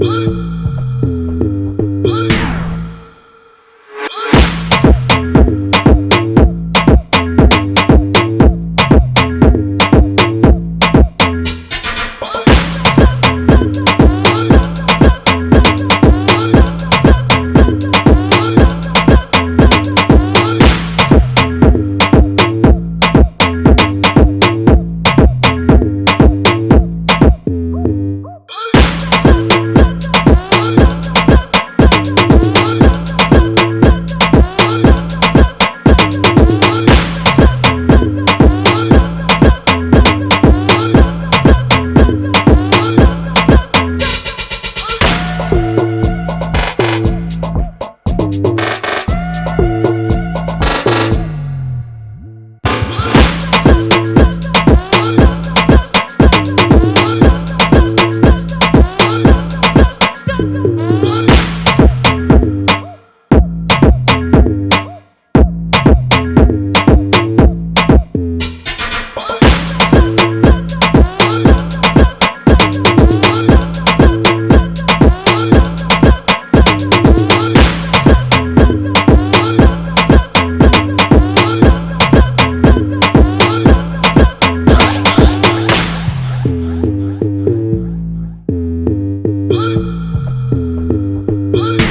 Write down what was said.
Bye. Ooh.